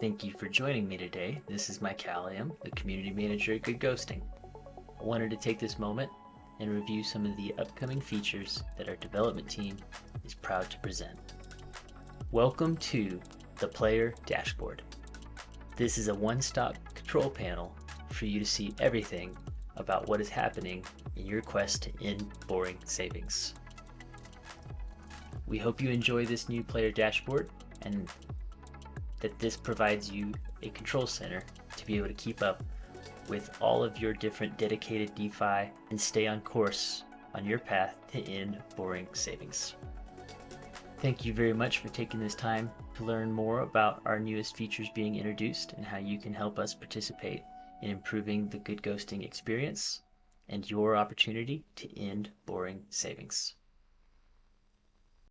Thank you for joining me today. This is Mike Calliam, the Community Manager at Good Ghosting. I wanted to take this moment and review some of the upcoming features that our development team is proud to present. Welcome to the Player Dashboard. This is a one-stop control panel for you to see everything about what is happening in your quest to end boring savings. We hope you enjoy this new player dashboard and that this provides you a control center to be able to keep up with all of your different dedicated DeFi and stay on course on your path to end boring savings. Thank you very much for taking this time to learn more about our newest features being introduced and how you can help us participate in improving the good ghosting experience and your opportunity to end boring savings.